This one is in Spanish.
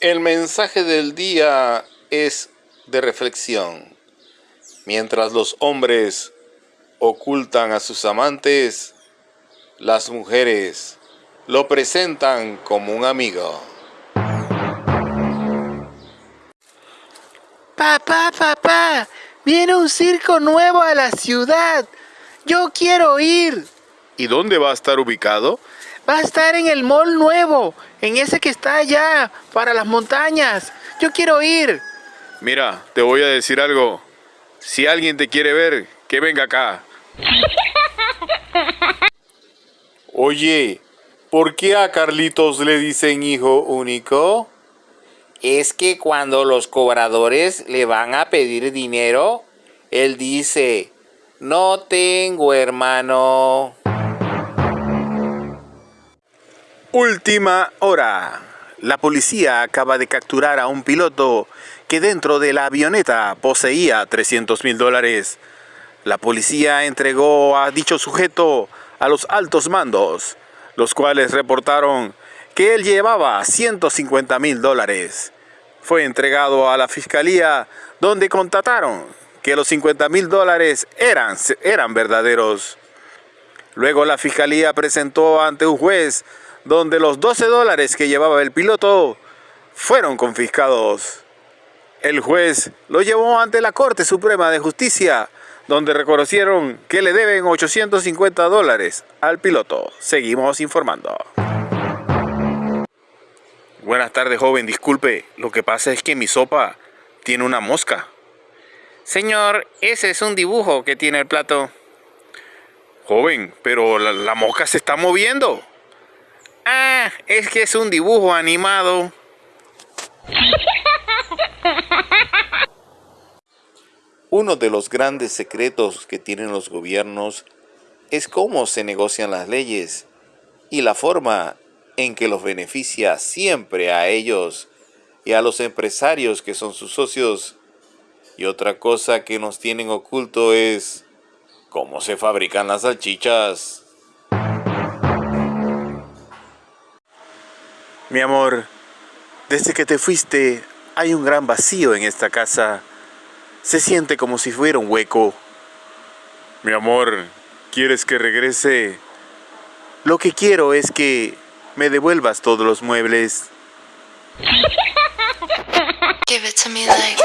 El mensaje del día es de reflexión. Mientras los hombres ocultan a sus amantes, las mujeres lo presentan como un amigo. Papá, papá, viene un circo nuevo a la ciudad. Yo quiero ir. ¿Y dónde va a estar ubicado? Va a estar en el mall nuevo, en ese que está allá, para las montañas. Yo quiero ir. Mira, te voy a decir algo. Si alguien te quiere ver, que venga acá. Oye, ¿por qué a Carlitos le dicen hijo único? Es que cuando los cobradores le van a pedir dinero, él dice, no tengo hermano. Última hora. La policía acaba de capturar a un piloto que dentro de la avioneta poseía 300 mil dólares. La policía entregó a dicho sujeto a los altos mandos, los cuales reportaron que él llevaba 150 mil dólares. Fue entregado a la fiscalía donde contataron que los 50 mil dólares eran, eran verdaderos. Luego la fiscalía presentó ante un juez donde los 12 dólares que llevaba el piloto fueron confiscados. El juez lo llevó ante la Corte Suprema de Justicia, donde reconocieron que le deben 850 dólares al piloto. Seguimos informando. Buenas tardes, joven. Disculpe, lo que pasa es que mi sopa tiene una mosca. Señor, ese es un dibujo que tiene el plato. Joven, pero la, la mosca se está moviendo. Ah, es que es un dibujo animado. Uno de los grandes secretos que tienen los gobiernos es cómo se negocian las leyes y la forma en que los beneficia siempre a ellos y a los empresarios que son sus socios. Y otra cosa que nos tienen oculto es cómo se fabrican las salchichas. Mi amor, desde que te fuiste hay un gran vacío en esta casa. Se siente como si fuera un hueco. Mi amor, ¿quieres que regrese? Lo que quiero es que me devuelvas todos los muebles. Give it to me like